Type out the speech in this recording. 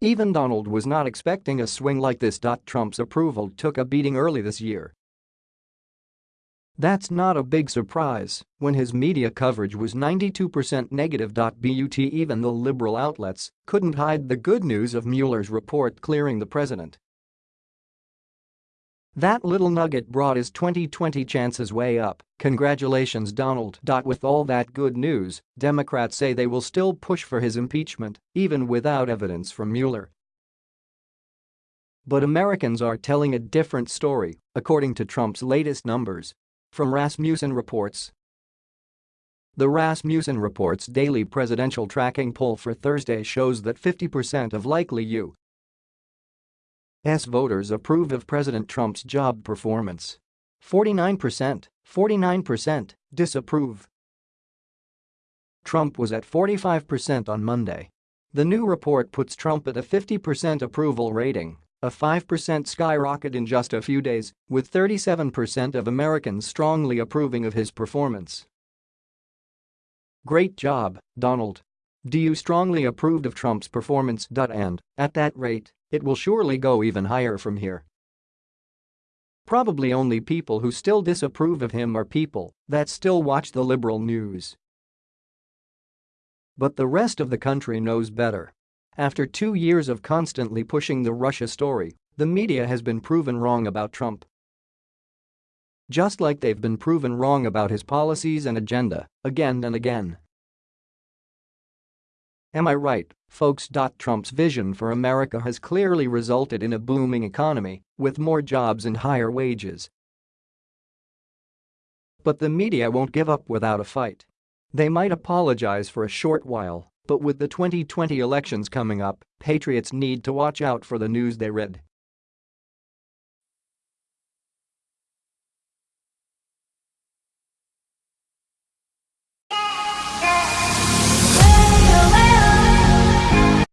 Even Donald was not expecting a swing like this. Trump's approval took a beating early this year. That's not a big surprise when his media coverage was 92% negative. But even the liberal outlets couldn't hide the good news of Mueller's report clearing the president. That little nugget brought his 2020 chances way up. Congratulations Donald. With all that good news, Democrats say they will still push for his impeachment, even without evidence from Mueller. But Americans are telling a different story, according to Trump's latest numbers. From Rasmussen Reports. The Rasmussen Reports daily presidential tracking poll for Thursday shows that 50% of likely U. S voters approve of President Trump's job performance. 49%, 49% disapprove. Trump was at 45% on Monday. The new report puts Trump at a 50% approval rating, a 5% skyrocket in just a few days, with 37% of Americans strongly approving of his performance. Great job, Donald. Do you strongly approved of Trump's performance? And, at that rate, it will surely go even higher from here. Probably only people who still disapprove of him are people that still watch the liberal news. But the rest of the country knows better. After two years of constantly pushing the Russia story, the media has been proven wrong about Trump. Just like they've been proven wrong about his policies and agenda, again and again. Am I right, folks? Trump's vision for America has clearly resulted in a booming economy with more jobs and higher wages. But the media won't give up without a fight. They might apologize for a short while, but with the 2020 elections coming up, patriots need to watch out for the news they read.